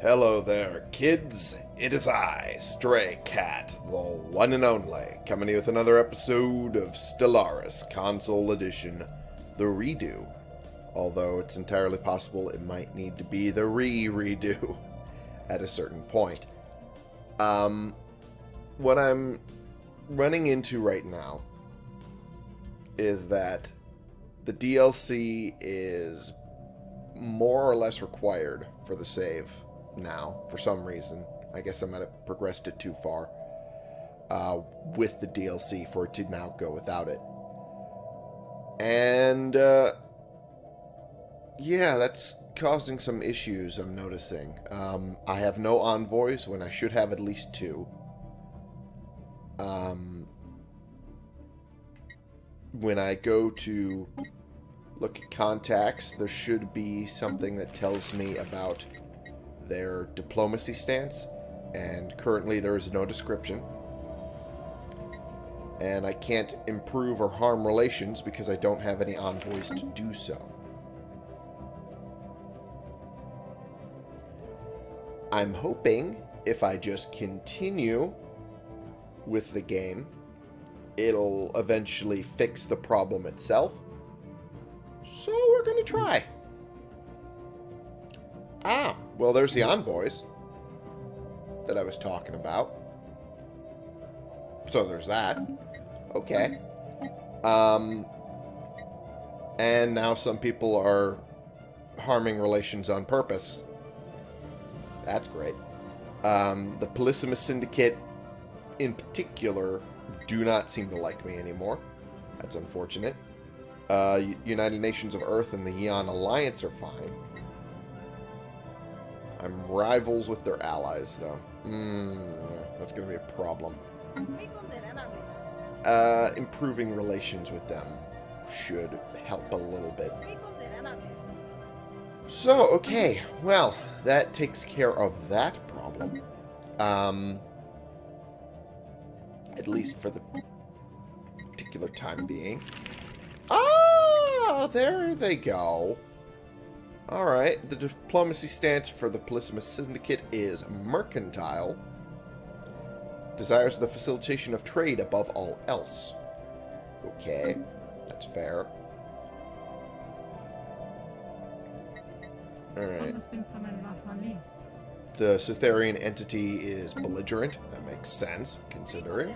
Hello there, kids. It is I, Stray Cat, the one and only, coming with another episode of Stellaris Console Edition, the redo. Although it's entirely possible it might need to be the re-redo at a certain point. Um, what I'm running into right now is that the DLC is more or less required for the save now for some reason. I guess I might have progressed it too far uh, with the DLC for it to now go without it. And uh, yeah, that's causing some issues I'm noticing. Um, I have no envoys when I should have at least two. Um, when I go to look at contacts, there should be something that tells me about their diplomacy stance, and currently there is no description. And I can't improve or harm relations because I don't have any envoys to do so. I'm hoping if I just continue with the game, it'll eventually fix the problem itself. So we're going to try. Ah, well, there's the envoys that I was talking about. So there's that. Okay. Um, and now some people are harming relations on purpose. That's great. Um, the Polysimus Syndicate, in particular, do not seem to like me anymore. That's unfortunate. Uh, United Nations of Earth and the Eon Alliance are fine. I'm rivals with their allies, though. Hmm, that's going to be a problem. Uh, improving relations with them should help a little bit. So, okay. Well, that takes care of that problem. Um, at least for the particular time being. Ah, there they go. Alright, the diplomacy stance for the Polysimus Syndicate is mercantile. Desires the facilitation of trade above all else. Okay, that's fair. Alright. The Cytherian entity is belligerent. That makes sense, considering.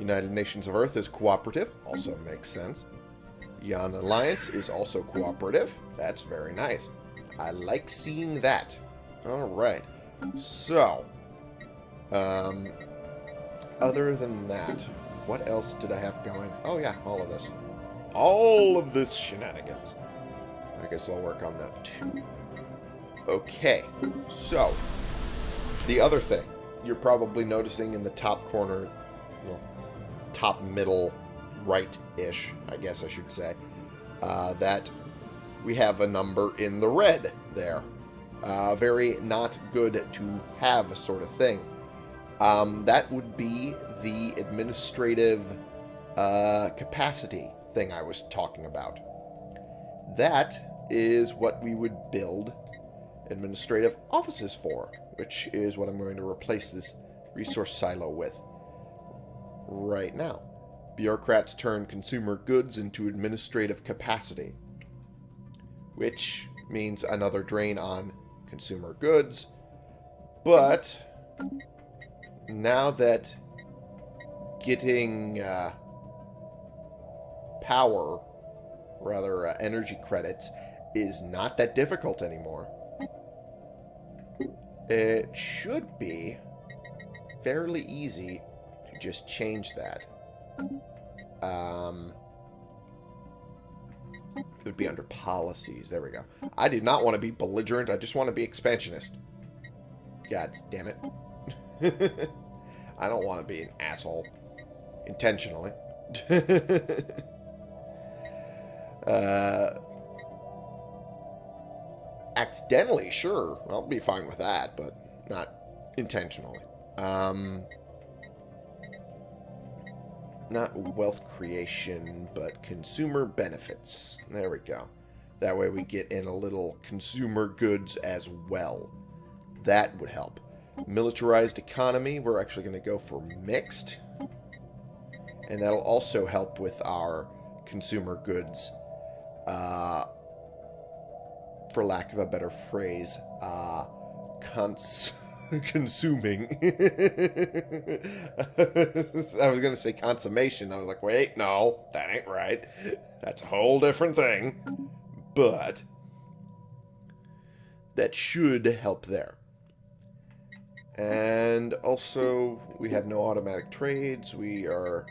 United Nations of Earth is cooperative. Also makes sense. Eon Alliance is also cooperative. That's very nice. I like seeing that. Alright. So, um, other than that, what else did I have going? Oh yeah, all of this. All of this shenanigans. I guess I'll work on that too. Okay, so, the other thing you're probably noticing in the top corner, well, top middle right-ish, I guess I should say, uh, that we have a number in the red there. Uh, very not good to have sort of thing. Um, that would be the administrative uh, capacity thing I was talking about. That is what we would build administrative offices for, which is what I'm going to replace this resource silo with right now. Bureaucrats turn consumer goods into administrative capacity, which means another drain on consumer goods. But now that getting uh, power, rather uh, energy credits, is not that difficult anymore, it should be fairly easy to just change that. Um, it would be under policies. There we go. I do not want to be belligerent. I just want to be expansionist. God damn it. I don't want to be an asshole. Intentionally. uh, accidentally, sure. I'll be fine with that, but not intentionally. Um, not wealth creation, but consumer benefits. There we go. That way we get in a little consumer goods as well. That would help. Militarized economy, we're actually going to go for mixed. And that'll also help with our consumer goods, uh, for lack of a better phrase, uh, cons consuming. I was going to say consummation. I was like, wait, no, that ain't right. That's a whole different thing. But that should help there. And also, we have no automatic trades. We are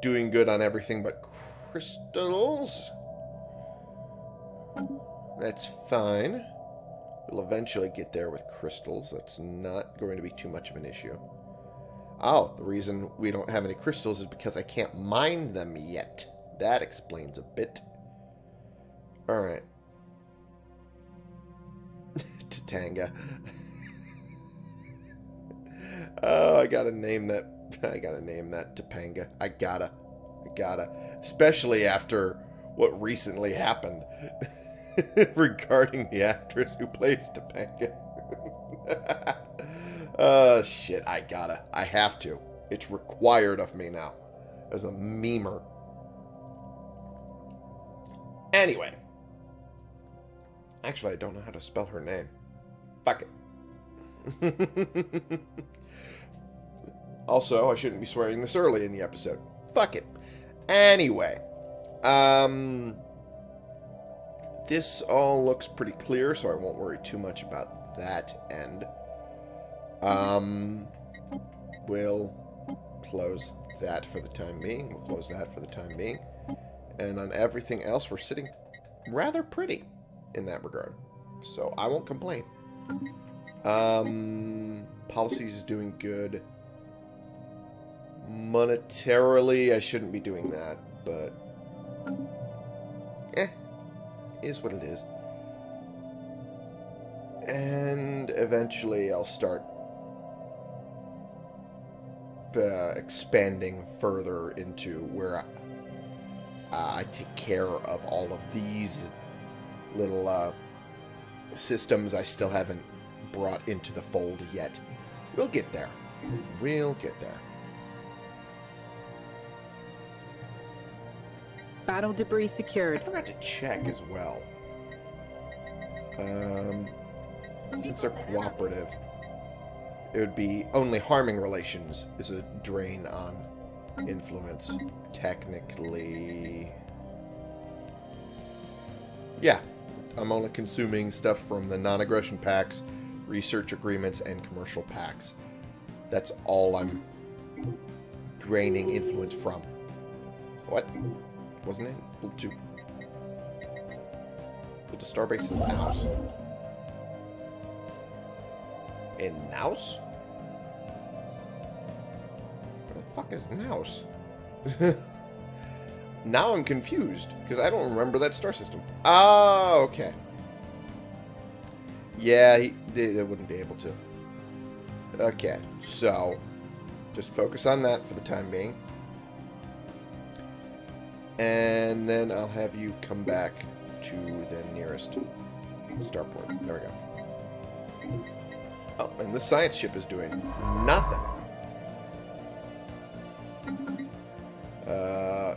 doing good on everything but crystals. That's fine. We'll eventually get there with crystals. That's not going to be too much of an issue. Oh, the reason we don't have any crystals is because I can't mine them yet. That explains a bit. Alright. Tatanga. oh, I gotta name that. I gotta name that Topanga. I gotta. I gotta. Especially after what recently happened regarding the actress who plays Topanga. oh, shit. I gotta. I have to. It's required of me now. As a memer. Anyway. Actually, I don't know how to spell her name. Fuck it. also, I shouldn't be swearing this early in the episode. Fuck it. Anyway. Um... This all looks pretty clear, so I won't worry too much about that end. Um... We'll close that for the time being. We'll close that for the time being. And on everything else, we're sitting rather pretty in that regard. So I won't complain. Um, policies is doing good. Monetarily, I shouldn't be doing that, but is what it is. And eventually I'll start uh, expanding further into where I, uh, I take care of all of these little uh, systems I still haven't brought into the fold yet. We'll get there. We'll get there. Battle debris I secured. forgot to check as well. Um, since they're cooperative, it would be only harming relations is a drain on influence. Technically... Yeah, I'm only consuming stuff from the non-aggression pacts, research agreements, and commercial pacts. That's all I'm draining influence from. What? Wasn't it? Build two. Build a starbase in Naus. In Naus? Where the fuck is Naus? now I'm confused, because I don't remember that star system. Oh, okay. Yeah, he, they wouldn't be able to. Okay, so just focus on that for the time being. And then I'll have you come back to the nearest starport. There we go. Oh, and the science ship is doing nothing. Uh,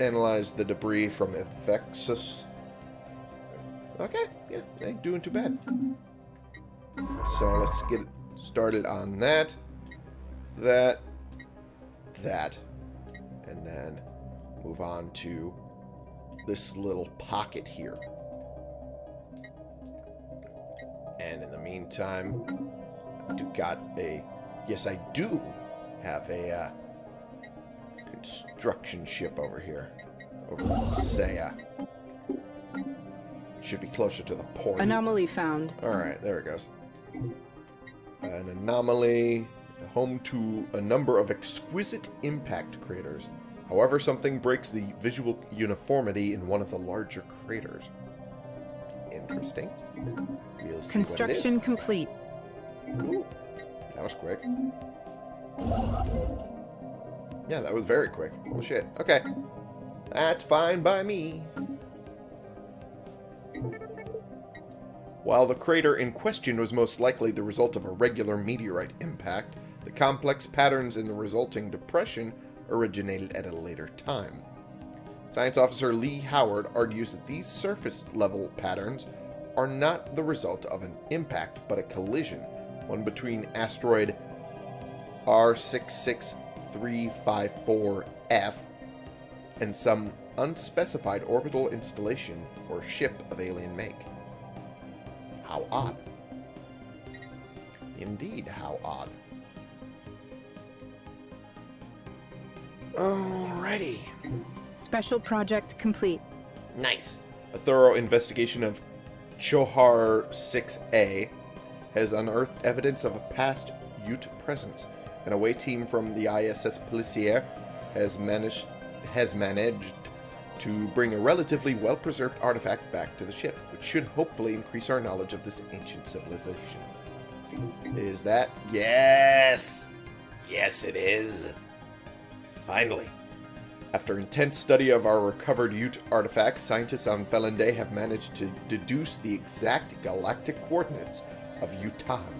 analyze the debris from Evexus. Okay, yeah, ain't doing too bad. So let's get started on that, that, that, and then move on to this little pocket here. And in the meantime, I do got a... Yes, I do have a uh, construction ship over here. Over Saya. Should be closer to the port. Anomaly found. Alright, there it goes. An anomaly, home to a number of exquisite impact craters. However, something breaks the visual uniformity in one of the larger craters. Interesting. We'll Construction complete. What it is. Ooh, that was quick. Yeah, that was very quick. Oh shit. Okay. That's fine by me. While the crater in question was most likely the result of a regular meteorite impact, the complex patterns in the resulting depression originated at a later time. Science officer Lee Howard argues that these surface level patterns are not the result of an impact but a collision, one between asteroid R66354F and some unspecified orbital installation or ship of alien make. How odd. Indeed, how odd. Alrighty. Special project complete. Nice. A thorough investigation of Chohar 6A has unearthed evidence of a past Yuht presence. An away team from the ISS Policier has managed has managed to bring a relatively well-preserved artifact back to the ship, which should hopefully increase our knowledge of this ancient civilization. Is that? Yes! Yes, it is. Finally. After intense study of our recovered Yuht artifact, scientists on Felonday have managed to deduce the exact galactic coordinates of Yuhtaan,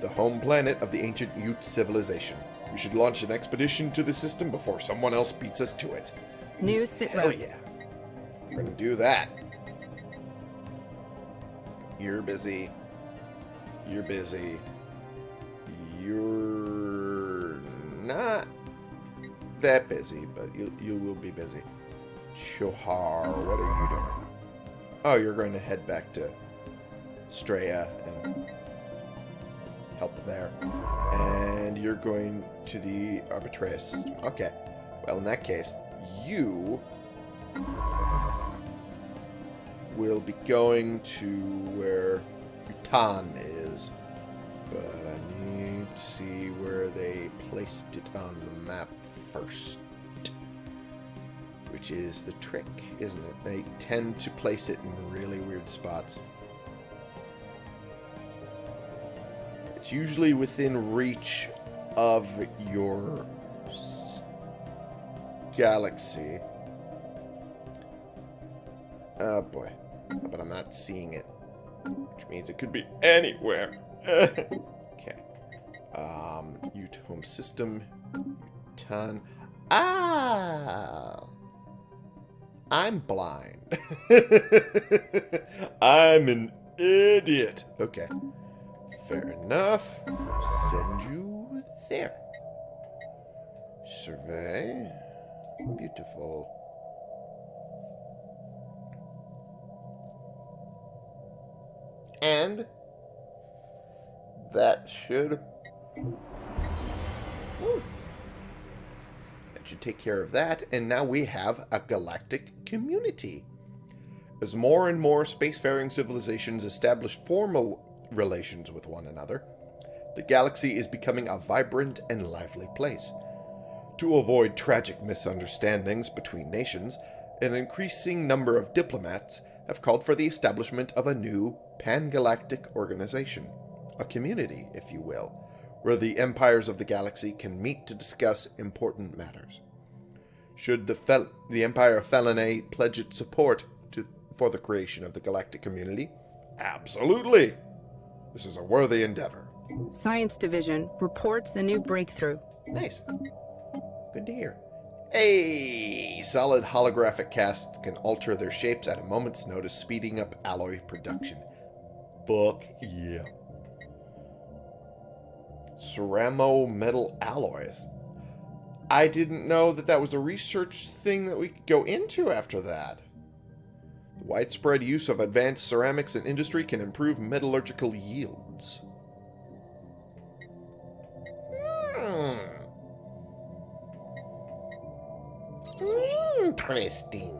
the home planet of the ancient Yuht civilization. We should launch an expedition to the system before someone else beats us to it. New sit Hell yeah. We're gonna do that. You're busy. You're busy. You're not that busy, but you you will be busy. Shohar, what are you doing? Oh, you're going to head back to Straya and help there. And you're going to the Arbitraria system. Okay. Well, in that case, you will be going to where Yuhtaan is. But I need to see where they placed it on the map first. Which is the trick, isn't it? They tend to place it in really weird spots. It's usually within reach of your galaxy. Oh boy. But I'm not seeing it. Which means it could be anywhere. okay. Um, Yuht home system. Ton. Ah! I'm blind. I'm an idiot. Okay. Fair enough. Send you there. Survey. Beautiful. And that should Woo. Should take care of that. And now we have a galactic community. As more and more spacefaring civilizations establish formal relations with one another, the galaxy is becoming a vibrant and lively place. To avoid tragic misunderstandings between nations, an increasing number of diplomats have called for the establishment of a new pan-galactic organization, a community, if you will, where the empires of the galaxy can meet to discuss important matters. Should the, Fel- the Empire of Felinae pledge its support to, for the creation of the galactic community? Absolutely! This is a worthy endeavor. Science Division reports a new breakthrough. Nice. Good to hear. Hey! Solid holographic casts can alter their shapes at a moment's notice, speeding up alloy production. Fuck yeah. Ceramo metal alloys. I didn't know that that was a research thing that we could go into after that. The widespread use of advanced ceramics in industry can improve metallurgical yields. Hmm. Interesting.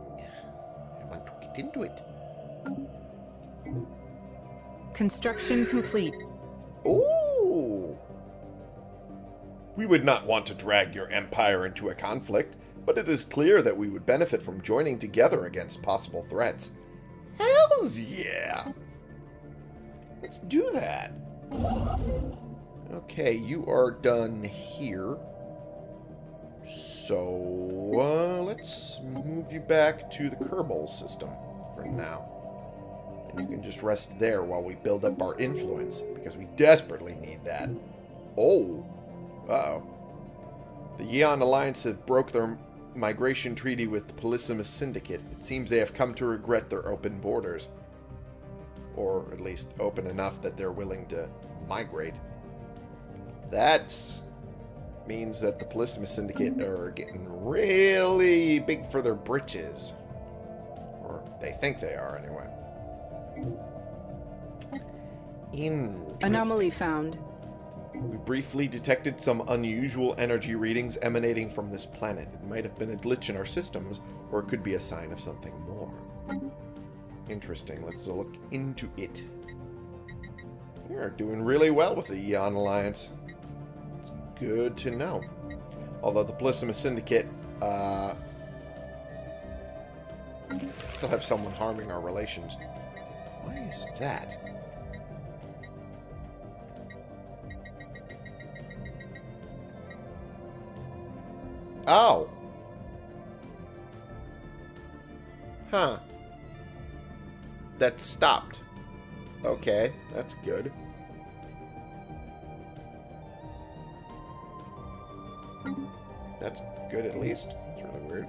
I want to get into it. Construction complete. Ooh. We would not want to drag your empire into a conflict, but it is clear that we would benefit from joining together against possible threats. Hells yeah! Let's do that. Okay, you are done here. So, uh, let's move you back to the Kerbal system for now. And you can just rest there while we build up our influence, because we desperately need that. Oh. Uh-oh. The Yeon Alliance have broke their migration treaty with the Polysimus Syndicate. It seems they have come to regret their open borders. Or at least open enough that they're willing to migrate. That means that the Polysimus Syndicate mm-hmm. are getting really big for their britches. Or they think they are, anyway. Mm-hmm. Anomaly found. We briefly detected some unusual energy readings emanating from this planet. It might have been a glitch in our systems, or it could be a sign of something more. Interesting. Let's look into it. We are doing really well with the Eon Alliance. It's good to know. Although the Polysimus Syndicate uh, still have someone harming our relations. Why is that? Oh. Huh. That stopped. Okay, that's good. That's good at least. It's really weird.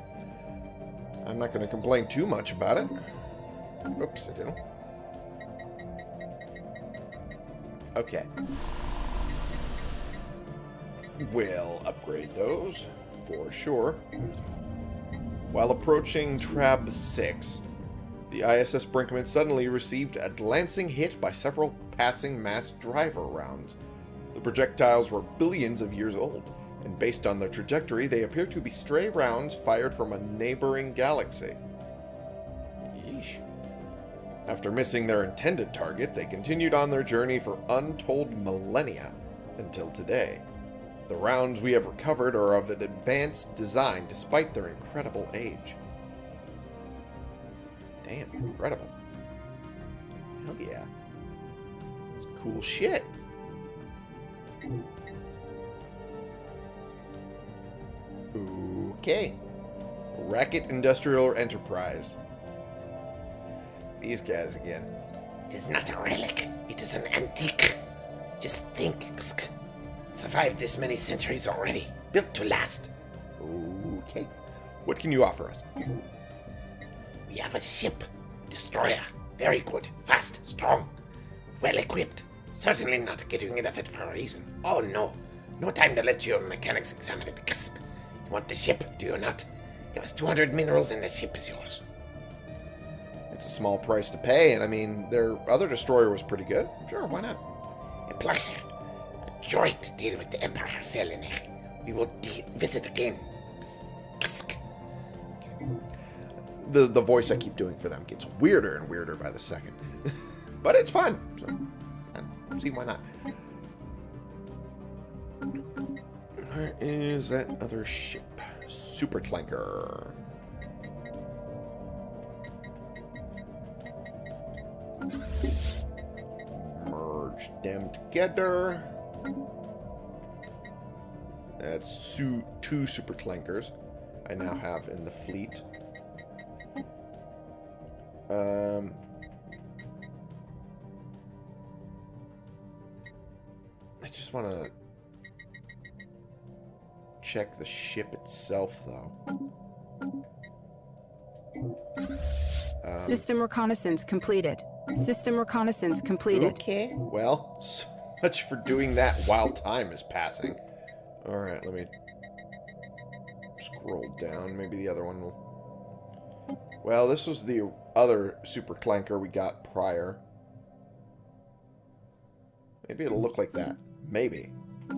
I'm not going to complain too much about it. Oops, I did. Okay. We'll upgrade those, for sure. While approaching Trab 6, the ISS Brinkman suddenly received a glancing hit by several passing mass driver rounds. The projectiles were billions of years old, and based on their trajectory, they appear to be stray rounds fired from a neighboring galaxy. Yeesh. After missing their intended target, they continued on their journey for untold millennia until today. The rounds we have recovered are of an advanced design despite their incredible age. Damn, incredible. Hell yeah. It's cool shit. Okay. Racket Industrial Enterprise. These guys again. It is not a relic. It is an antique. Just think. Survived this many centuries already. Built to last. Okay. What can you offer us? We have a ship. A Destroyer. Very good. Fast. Strong. Well equipped. Certainly not getting rid of it for a reason. Oh no. No time to let your mechanics examine it. You want the ship, do you not? Give us 200 minerals and the ship is yours. It's a small price to pay, and I mean, their other destroyer was pretty good. Sure, why not? A pleasure. A joy to deal with the Empire Felony. We will visit again. The, the voice I keep doing for them gets weirder and weirder by the second. but it's fun. So, see why not. Where is that other ship? Super Clanker. Merge them together. That's su two Super Clankers I now have in the fleet. Um, I just want to check the ship itself, though. Um, System reconnaissance completed. System reconnaissance completed. Okay. Well, so much for doing that while time is passing. Alright, let me scroll down. Maybe the other one will... Well, this was the other super clanker we got prior. Maybe it'll look like that. Maybe.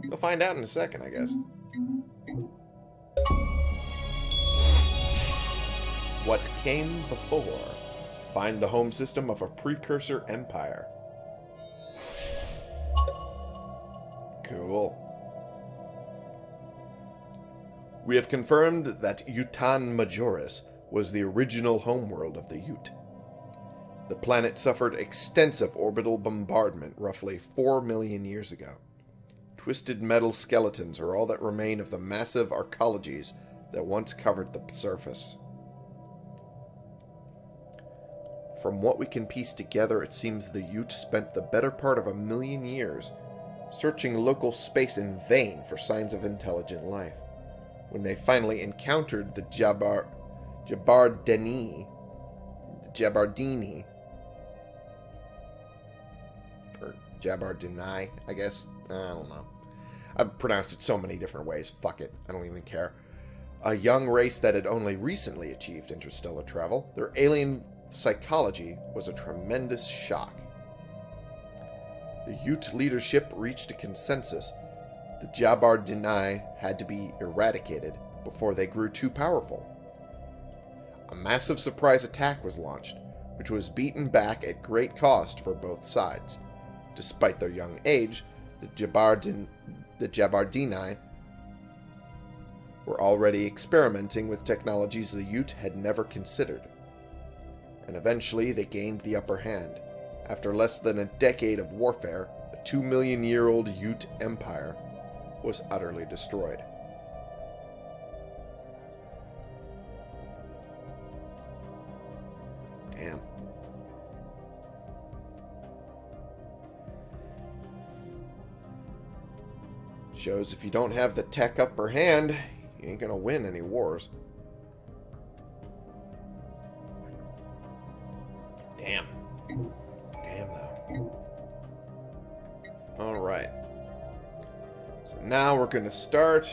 We'll find out in a second, I guess. What came before? Find the home system of a precursor empire. Cool. We have confirmed that Yuhtaan Majoris was the original homeworld of the Yuht. The planet suffered extensive orbital bombardment roughly 4 million years ago. Twisted metal skeletons are all that remain of the massive arcologies that once covered the surface. From what we can piece together, it seems the Yuht spent the better part of a million years searching local space in vain for signs of intelligent life. When they finally encountered the Jabar Jabardini, Jabardini, or Jabardini, I guess. I don't know. I've pronounced it so many different ways. Fuck it. I don't even care. A young race that had only recently achieved interstellar travel, their alien psychology was a tremendous shock. The Yuht leadership reached a consensus. The Jabardini had to be eradicated before they grew too powerful. A massive surprise attack was launched, which was beaten back at great cost for both sides. Despite their young age, the, Jabardin, the Jabardini were already experimenting with technologies the Yuht had never considered. And eventually they gained the upper hand. After less than a decade of warfare, the two million year old Yuht Empire was utterly destroyed. Damn. Shows if you don't have the tech upper hand, you ain't gonna win any wars. Now we're gonna start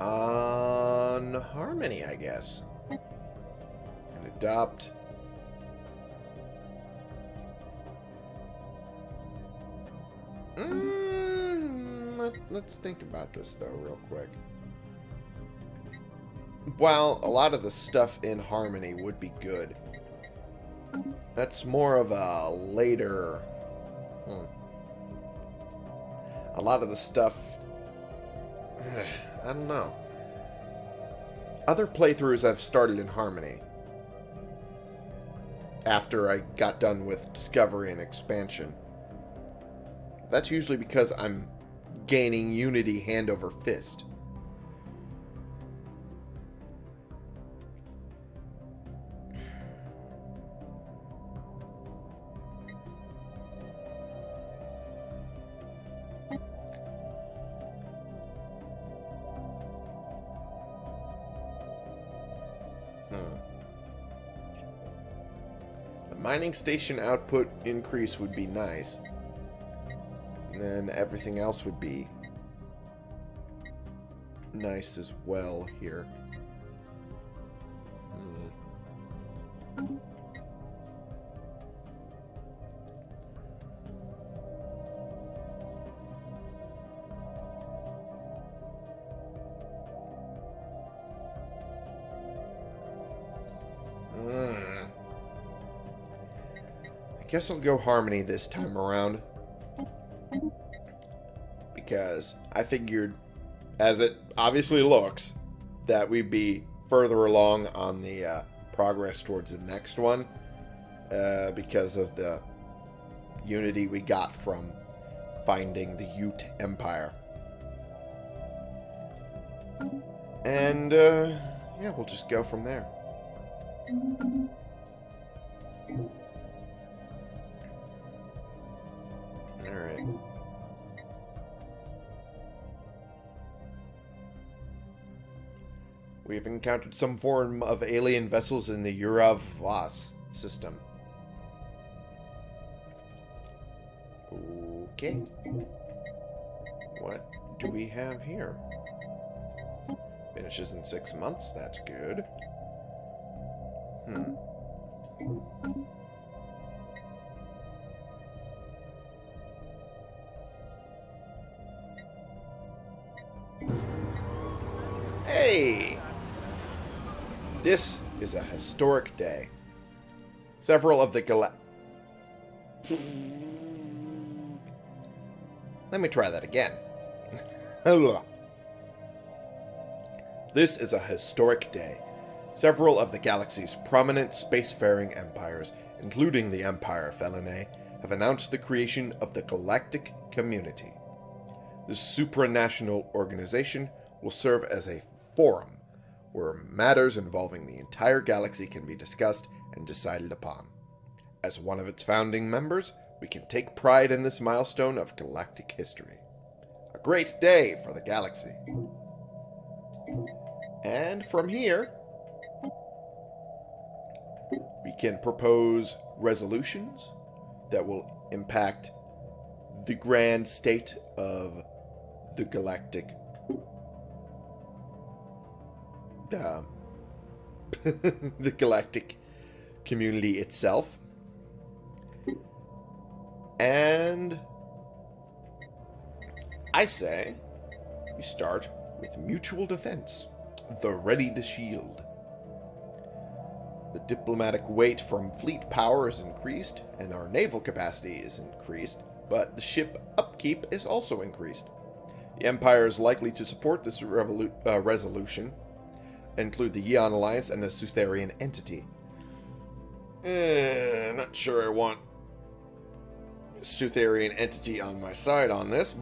on Harmony, I guess. And adopt Mm, let, let's think about this, though, real quick. While a lot of the stuff in Harmony would be good, that's more of a later... Hmm. A lot of the stuff... I don't know. Other playthroughs I've started in Harmony after I got done with Discovery and Expansion that's usually because I'm gaining Unity hand over fist. Mining station output increase would be nice. And then everything else would be nice as well here. Guess I'll go Harmony this time around because I figured, as it obviously looks, that we'd be further along on the uh, progress towards the next one uh, because of the unity we got from finding the Yuht Empire. And, uh, yeah, we'll just go from there. Encountered some form of alien vessels in the Urav Voss system. Okay. What do we have here? Finishes in six months. That's good. Hmm. Hey! This is a historic day. Several of the gala... Let me try that again. this is a historic day. Several of the galaxy's prominent spacefaring empires, including the Empire Felinae, have announced the creation of the Galactic Community. This supranational organization will serve as a forum where matters involving the entire galaxy can be discussed and decided upon. As one of its founding members, we can take pride in this milestone of galactic history. A great day for the galaxy. And from here, we can propose resolutions that will impact the grand state of the galactic uh, the galactic community itself. And I say we start with mutual defense, the ready to shield. The diplomatic weight from fleet power is increased, and our naval capacity is increased, but the ship upkeep is also increased. The Empire is likely to support this uh, resolution, include the Yeon Alliance and the Sutherian entity. Eh, not sure I want Sutherian entity on my side on this,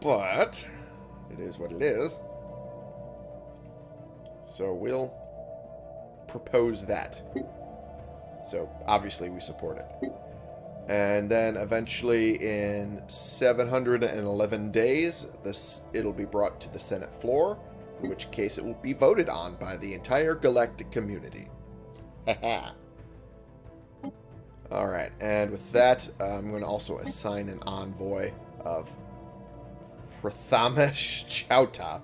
but it is what it is. So we'll propose that. So obviously we support it. And then eventually in 711 days, this it'll be brought to the Senate floor, in which case it will be voted on by the entire galactic community. Alright, and with that, uh, I'm going to also assign an envoy of Prathamesh Chauta.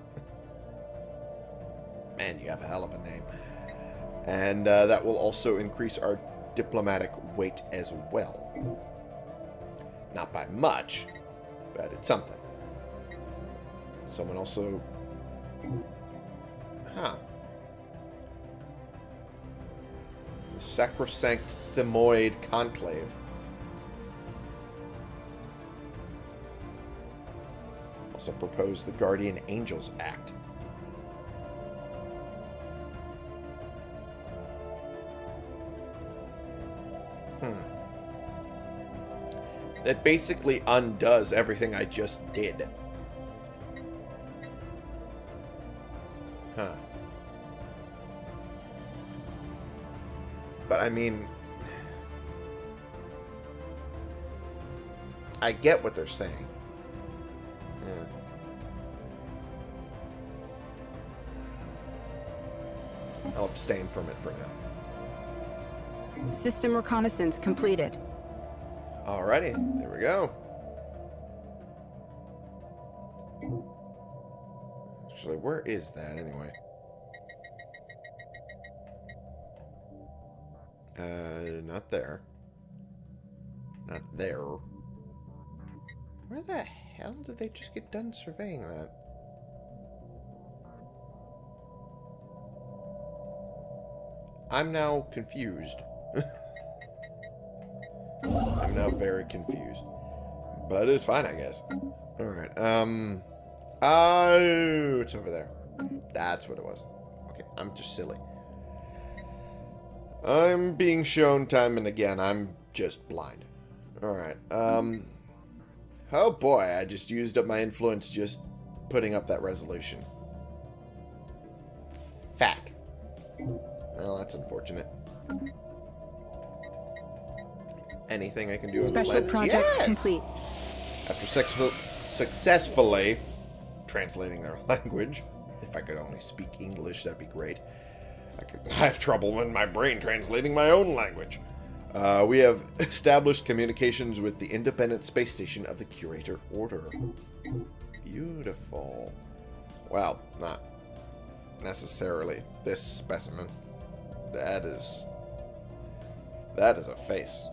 Man, you have a hell of a name. And uh, that will also increase our diplomatic weight as well. Not by much, but it's something. Someone also... Huh. The Sacrosanct Themoid Conclave. Also proposed the Guardian Angels Act. Hmm. That basically undoes everything I just did. Huh. But I mean... I get what they're saying. Yeah. I'll abstain from it for now. System reconnaissance completed. Alrighty, there we go. Actually, where is that anyway? Uh, not there. Not there. Where the hell did they just get done surveying that? I'm now confused. I'm now very confused. But it's fine, I guess. Alright, um... Oh, it's over there. That's what it was. Okay, I'm just silly. I'm being shown time and again. I'm just blind. Alright, um... Oh boy, I just used up my influence just putting up that resolution. Fack. Well, that's unfortunate. Anything I can do Special project yes! complete. After successful, successfully translating their language, if I could only speak English, that'd be great. I could have trouble in my brain translating my own language. Uh, we have established communications with the independent space station of the Curator Order. Beautiful. Well, not necessarily this specimen. That is... That is a face.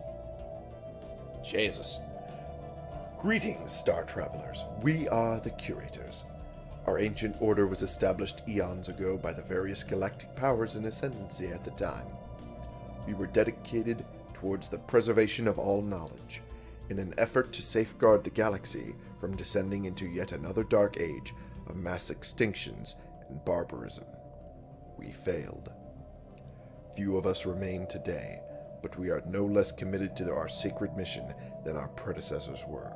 Jesus. Greetings, Star Travelers. We are the Curators. Our ancient order was established eons ago by the various galactic powers in ascendancy at the time. We were dedicated towards the preservation of all knowledge, in an effort to safeguard the galaxy from descending into yet another dark age of mass extinctions and barbarism. We failed. Few of us remain today, but we are no less committed to our sacred mission than our predecessors were.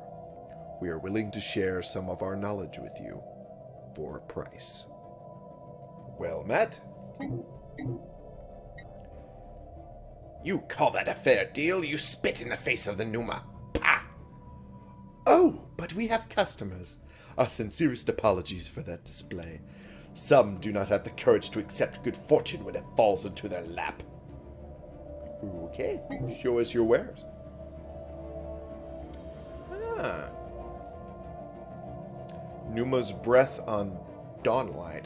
We are willing to share some of our knowledge with you for a price. Well met. You call that a fair deal? You spit in the face of the Numa. Pah! Oh, but we have customers. Our sincerest apologies for that display. Some do not have the courage to accept good fortune when it falls into their lap. Okay, show us your wares. Ah. Numa's breath on Dawnlight.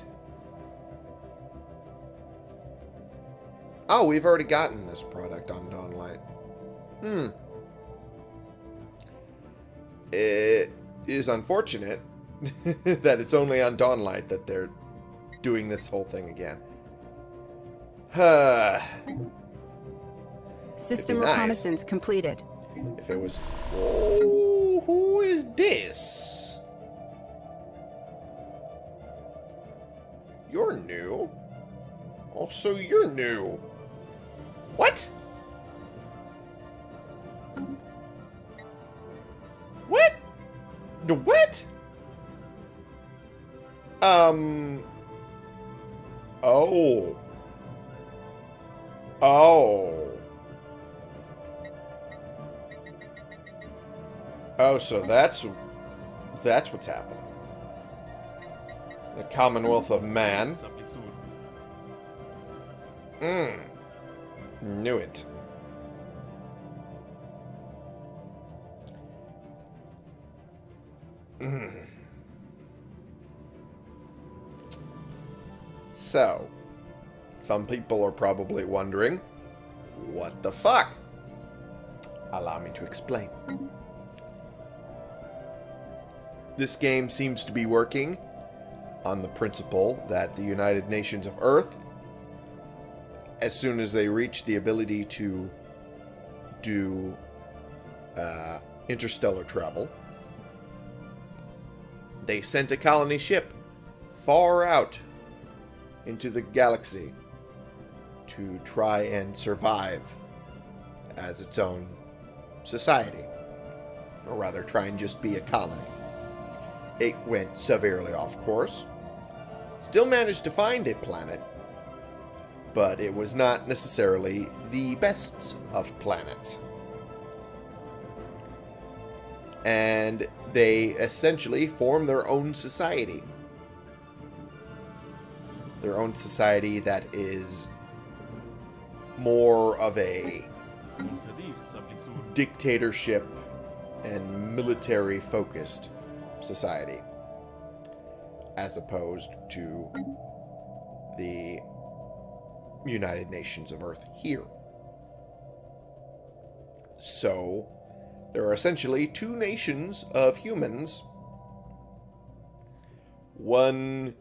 Oh, we've already gotten this product on Dawnlight. Hmm. It is unfortunate that it's only on Dawnlight that they're doing this whole thing again. Huh. System nice. reconnaissance completed. if it was... Oh, who is this? You're new. Also, you're new. What? What? The what? Um. Oh. Oh. Oh, so that's that's what's happening. The Commonwealth of Man. Mmm. Knew it. Mm. So, some people are probably wondering, what the fuck? Allow me to explain. This game seems to be working on the principle that the United Nations of Earth, as soon as they reach the ability to do uh, interstellar travel, they sent a colony ship far out into the galaxy to try and survive as its own society. Or rather, try and just be a colony. It went severely off course. Still managed to find a planet, but it was not necessarily the best of planets. And they essentially form their own society. Their own society that is more of a dictatorship and military focused society as opposed to the United Nations of Earth here. So, there are essentially two nations of humans one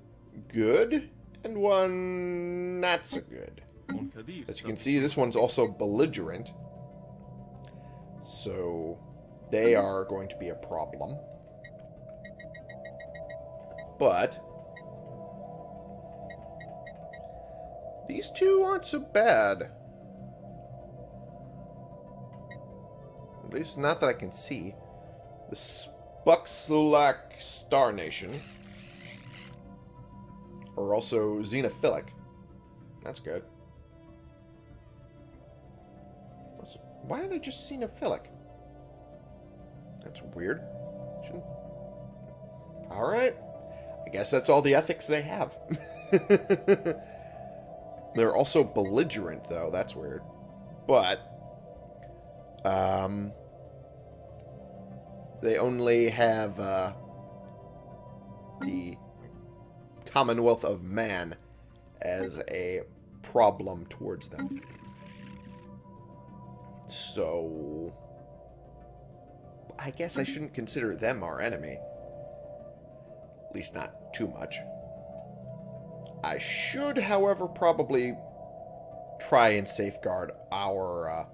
good and one not so good. As you can see, this one's also belligerent. So, they are going to be a problem. But, these two aren't so bad. At least not that I can see. The Spuxulak Star Nation are also xenophilic. That's good. Why are they just xenophilic? That's weird. Shouldn't... Alright. I guess that's all the ethics they have. They're also belligerent, though. That's weird. But, um, they only have uh, the Commonwealth of Man as a problem towards them. So, I guess I shouldn't consider them our enemy. At least not too much. I should, however, probably try and safeguard our uh,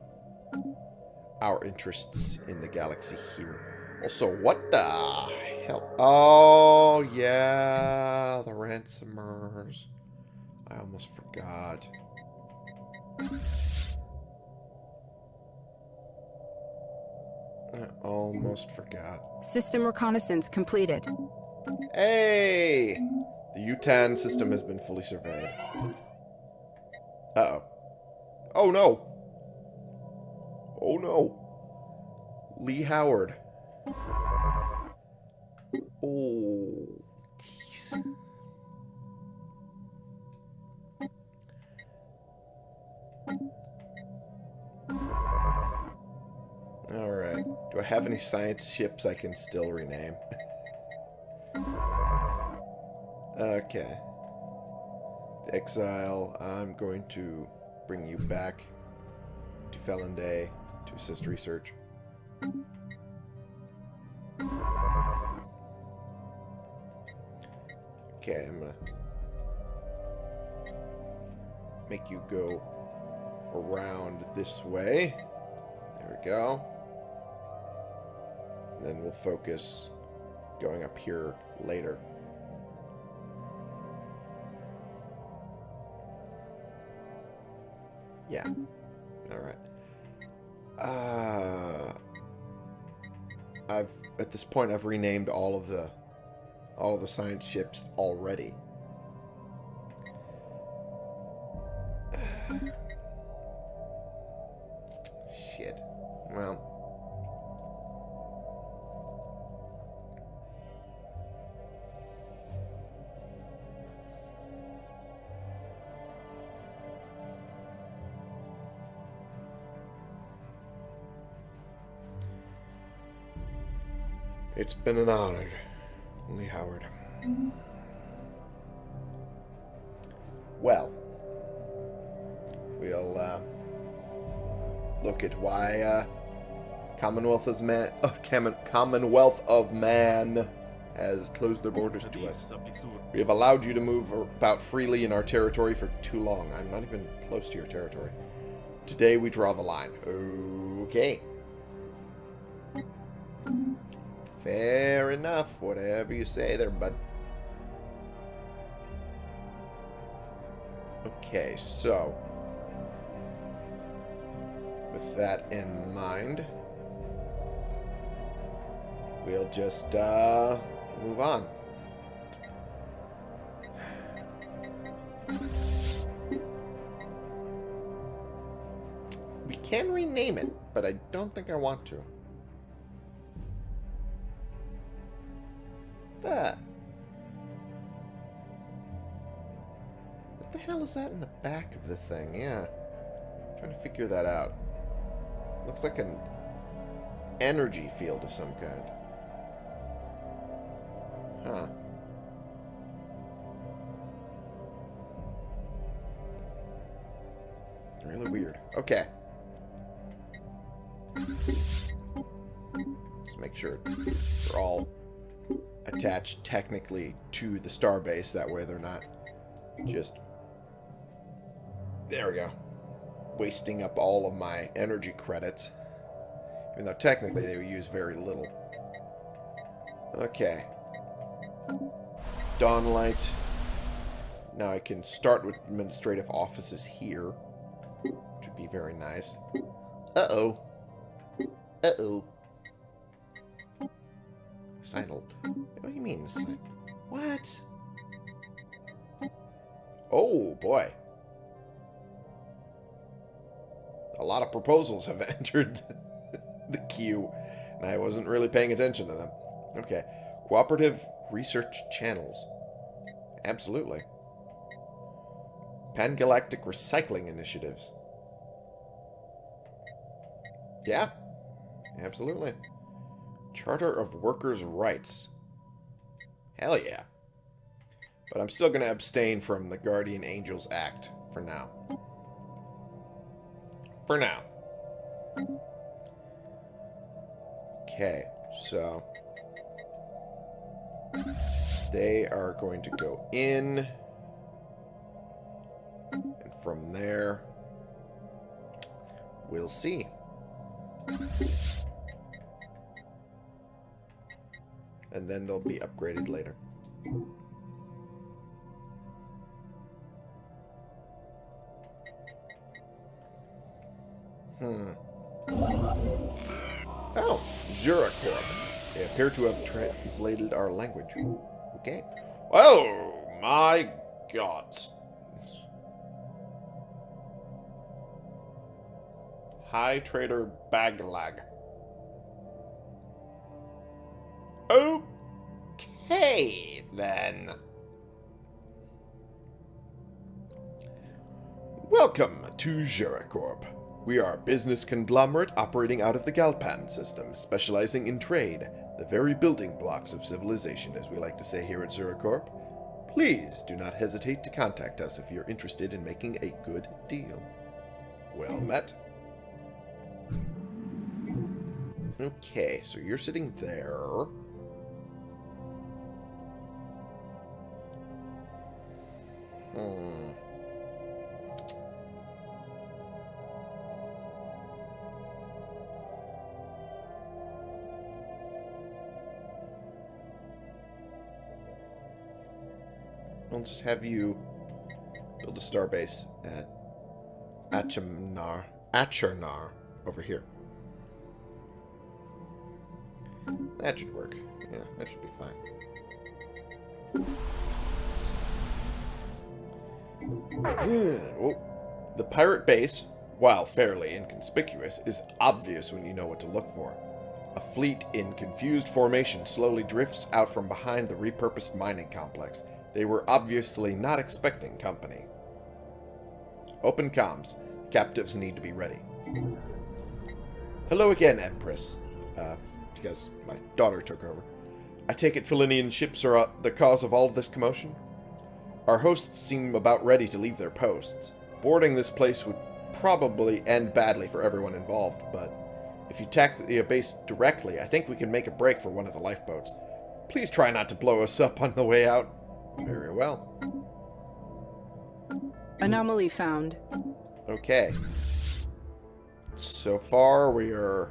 our interests in the galaxy here. Also, what the hell? Oh, yeah, the ransomers. I almost forgot. I almost forgot. System reconnaissance completed. Hey! The Utan system has been fully surveyed. Uh-oh. Oh, no! Oh no. Lee Howard. Oh. Jeez. Alright. Do I have any science ships I can still rename? okay. Exile, I'm going to bring you back to Felon Day to assist research. Okay, I'm gonna make you go around this way. There we go. Then we'll focus going up here later. Yeah. Alright. Uh, I've at this point I've renamed all of the all of the science ships already. Been an honor, Lee Howard. Well, we'll uh, look at why uh, Commonwealth of Man, uh, Commonwealth of Man has closed their borders to us. We have allowed you to move about freely in our territory for too long. I'm not even close to your territory. Today we draw the line. Okay. Fair enough. Whatever you say there, bud. Okay, so... With that in mind... We'll just, uh... Move on. We can rename it, but I don't think I want to. That? What the hell is that in the back of the thing? Yeah. I'm trying to figure that out. Looks like an energy field of some kind. Huh. Really weird. Okay. Let's make sure they're all Mm-hmm. attached technically to the starbase. That way they're not just... There we go. Wasting up all of my energy credits. Even though technically they would use very little. Okay. Dawnlight. Now I can start with administrative offices here. Which would be very nice. Uh-oh. Uh-oh. Signal. What do you mean? What? Oh, boy. A lot of proposals have entered the queue, and I wasn't really paying attention to them. Okay. Cooperative research channels. Absolutely. Pan-galactic recycling initiatives. Yeah. Absolutely. Charter of Workers' Rights. Hell yeah. But I'm still going to abstain from the Guardian Angels Act for now. For now. Okay, so... They are going to go in. And from there, we'll see. And then they'll be upgraded later. Hmm. Oh, Juracorp. They appear to have translated our language. Okay. Oh, my gods. High Trader Baglag. Okay, then. Welcome to Juracorp. We are a business conglomerate operating out of the Galpan system, specializing in trade, the very building blocks of civilization, as we like to say here at Zuracorp. Please do not hesitate to contact us if you're interested in making a good deal. Well met. Okay, so you're sitting there. Hmm. I'll just have you build a starbase at Achemnar, Achernar over here. That should work. Yeah, that should be fine. The pirate base, while fairly inconspicuous, is obvious when you know what to look for. A fleet in confused formation slowly drifts out from behind the repurposed mining complex. They were obviously not expecting company. Open comms. Captives need to be ready. Hello again, Empress. Uh, because my daughter took over. I take it Felinian ships are uh, the cause of all this commotion? Our hosts seem about ready to leave their posts. Boarding this place would probably end badly for everyone involved, but if you attack the base directly, I think we can make a break for one of the lifeboats. Please try not to blow us up on the way out. Very well. Anomaly found. Okay. So far, we are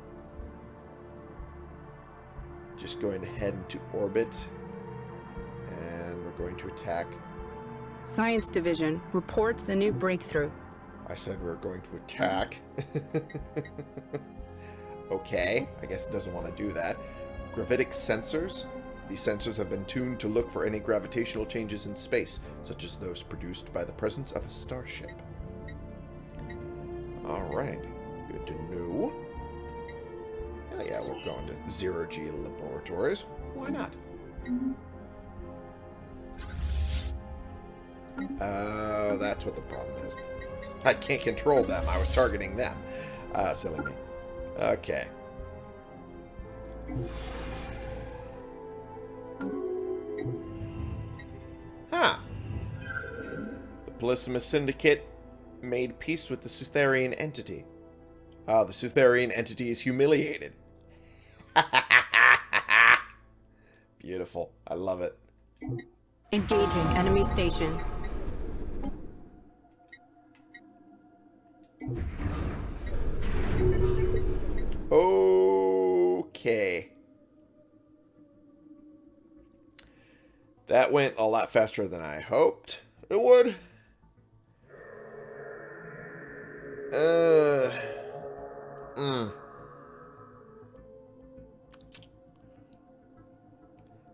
just going to head into orbit. And we're going to attack. Science Division reports a new breakthrough. I said we are going to attack. okay, I guess it doesn't want to do that. Gravitic sensors. These sensors have been tuned to look for any gravitational changes in space, such as those produced by the presence of a starship. Alright, good to know. Hell yeah, we're going to Zero G Laboratories. Why not? Uh, that's what the problem is. I can't control them. I was targeting them. Uh, silly me. Okay. Huh. The Polysimus Syndicate made peace with the Sutherian entity. Ah, the Sutherian entity is humiliated. Beautiful. I love it. Engaging enemy station. Okay. That went a lot faster than I hoped it would. Uh... Mm.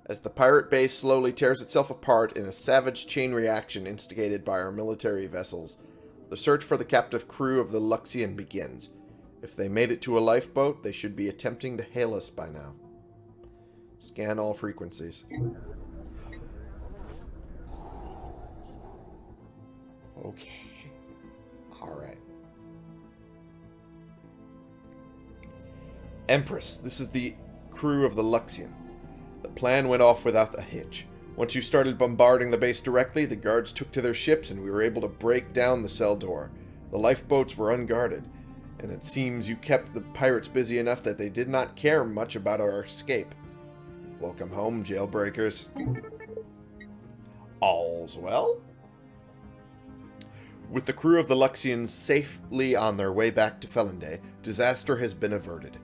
As the pirate base slowly tears itself apart in a savage chain reaction instigated by our military vessels, the search for the captive crew of the Luxian begins. If they made it to a lifeboat, they should be attempting to hail us by now. Scan all frequencies. Okay. Alright. Empress, this is the crew of the Luxian. The plan went off without a hitch. Once you started bombarding the base directly, the guards took to their ships and we were able to break down the cell door. The lifeboats were unguarded, and it seems you kept the pirates busy enough that they did not care much about our escape. Welcome home, jailbreakers. All's well? With the crew of the Luxians safely on their way back to Felonday, disaster has been averted.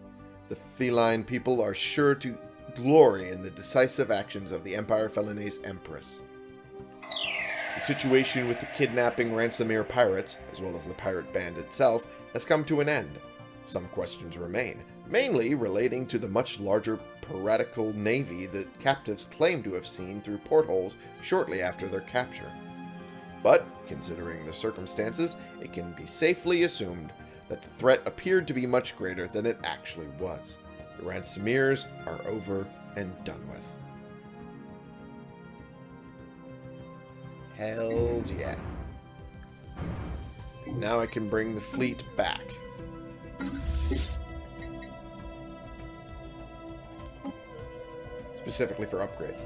The feline people are sure to glory in the decisive actions of the Empire Felonese Empress. The situation with the kidnapping Ransomere pirates, as well as the pirate band itself, has come to an end. Some questions remain, mainly relating to the much larger piratical navy that captives claim to have seen through portholes shortly after their capture. But, considering the circumstances, it can be safely assumed that the threat appeared to be much greater than it actually was. The Ransomiers are over and done with. Hells yeah. Now I can bring the fleet back. Specifically for upgrades.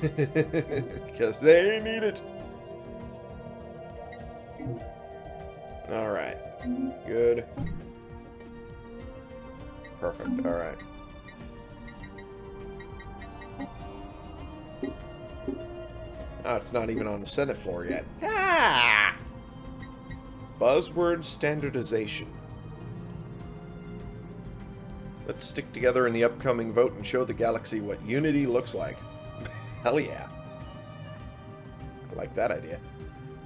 Because they need it. Alright. Good. Perfect. Alright. Oh, it's not even on the Senate floor yet. Ah! Buzzword standardization. Let's stick together in the upcoming vote and show the galaxy what unity looks like. Hell yeah. I like that idea.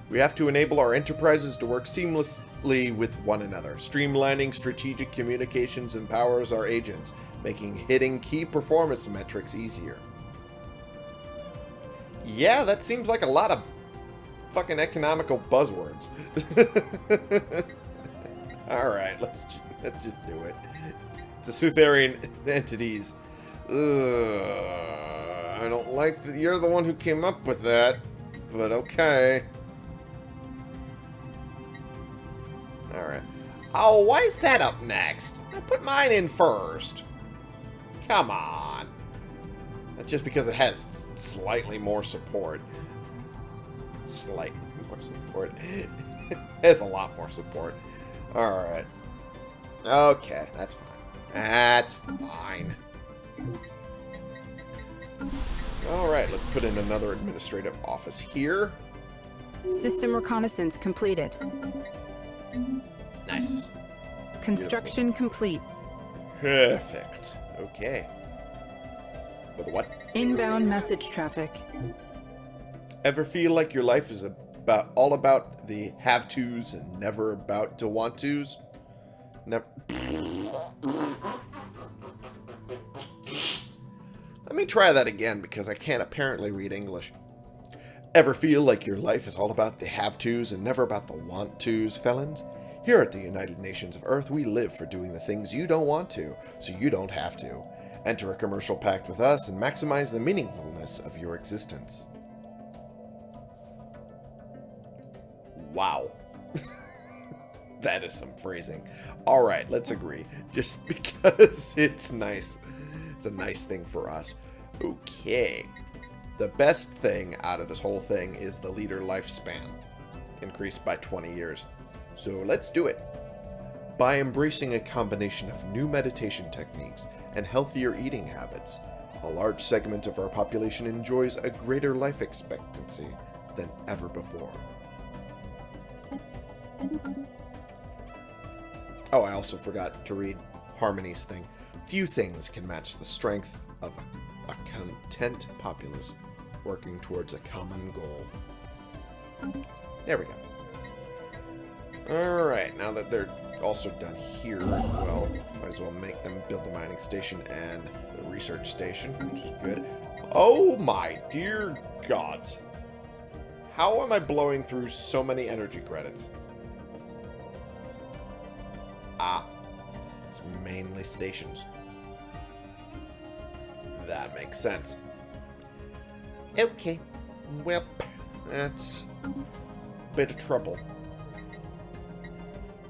We have to enable our enterprises to work seamlessly with one another. Streamlining strategic communications empowers our agents, making hitting key performance metrics easier. Yeah, that seems like a lot of fucking economical buzzwords. Alright, let's let's just do it. To Sutherian entities. Ugh, I don't like that you're the one who came up with that, but okay. Alright. Oh, why is that up next? I put mine in first. Come on. That's just because it has slightly more support. Slightly more support. it has a lot more support. Alright. Okay, that's fine. That's fine. Alright, let's put in another administrative office here. System reconnaissance completed. Nice. Construction complete. Perfect. Okay. With what? Inbound message traffic. Ever feel like your life is about all about the have tos and never about to want tos? Never. Let me try that again because I can't apparently read English. Ever feel like your life is all about the have tos and never about the want tos, felons? Here at the United Nations of Earth, we live for doing the things you don't want to, so you don't have to. Enter a commercial pact with us and maximize the meaningfulness of your existence. Wow. that is some phrasing. Alright, let's agree. Just because it's nice. It's a nice thing for us. Okay. The best thing out of this whole thing is the leader lifespan. Increased by 20 years. So let's do it. By embracing a combination of new meditation techniques and healthier eating habits, a large segment of our population enjoys a greater life expectancy than ever before. Oh, I also forgot to read Harmony's thing. Few things can match the strength of a, content populace working towards a common goal. There we go. Alright, now that they're also done here, well, might as well make them build the mining station and the research station, which is good. Oh my dear gods. How am I blowing through so many energy credits? Mainly stations. That makes sense. Okay, well, that's a bit of trouble.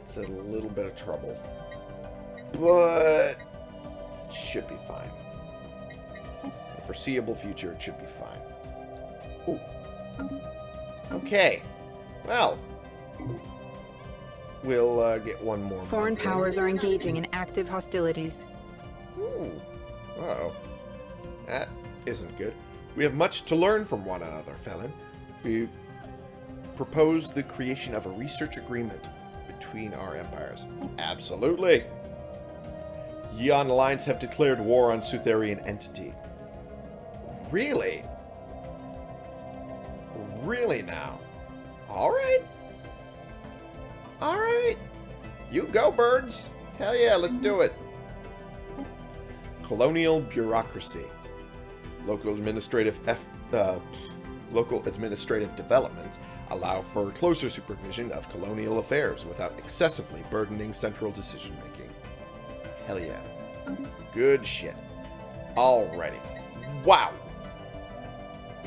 It's a little bit of trouble. But it should be fine. the foreseeable future, it should be fine. Ooh. Okay. Well, we'll uh, get one more. Foreign in. powers are engaging in active hostilities. Ooh. Uh-oh. That isn't good. We have much to learn from one another, Felon. We propose the creation of a research agreement between our empires. Absolutely. Yeon Alliance have declared war on Sutherian entity. Really? Really now? Alright. Alright. You go, birds. Hell yeah, let's do it. Colonial bureaucracy. Local administrative F, uh, Local administrative developments allow for closer supervision of colonial affairs without excessively burdening central decision making. Hell yeah. Good shit. Already. Wow.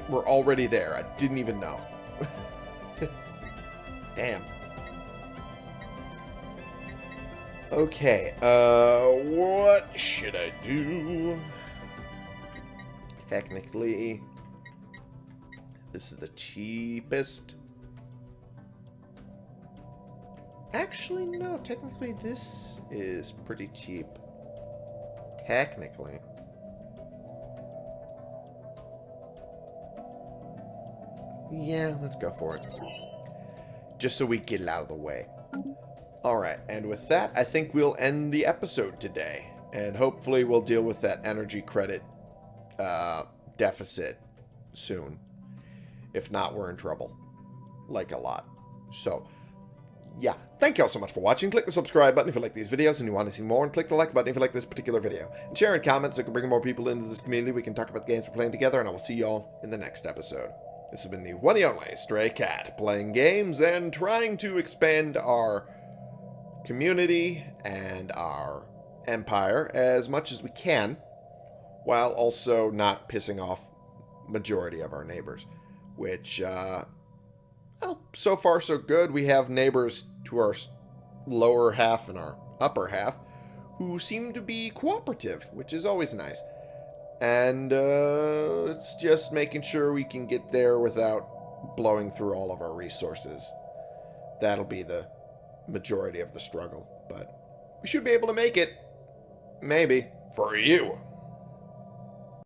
We're already there. I didn't even know. Damn. Okay, uh, what should I do? Technically, this is the cheapest. Actually, no, technically this is pretty cheap. Technically. Yeah, let's go for it. Just so we get it out of the way. Alright, and with that, I think we'll end the episode today. And hopefully we'll deal with that energy credit uh, deficit soon. If not, we're in trouble. Like a lot. So, yeah. Thank you all so much for watching. Click the subscribe button if you like these videos and you want to see more. And click the like button if you like this particular video. And share and comment so we can bring more people into this community. We can talk about the games we're playing together. And I will see you all in the next episode. This has been the one and only Stray Cat, playing games and trying to expand our community and our empire as much as we can, while also not pissing off majority of our neighbors. Which, uh, well, so far so good. We have neighbors to our lower half and our upper half who seem to be cooperative, which is always nice. And uh, it's just making sure we can get there without blowing through all of our resources. That'll be the majority of the struggle, but we should be able to make it. Maybe. For you.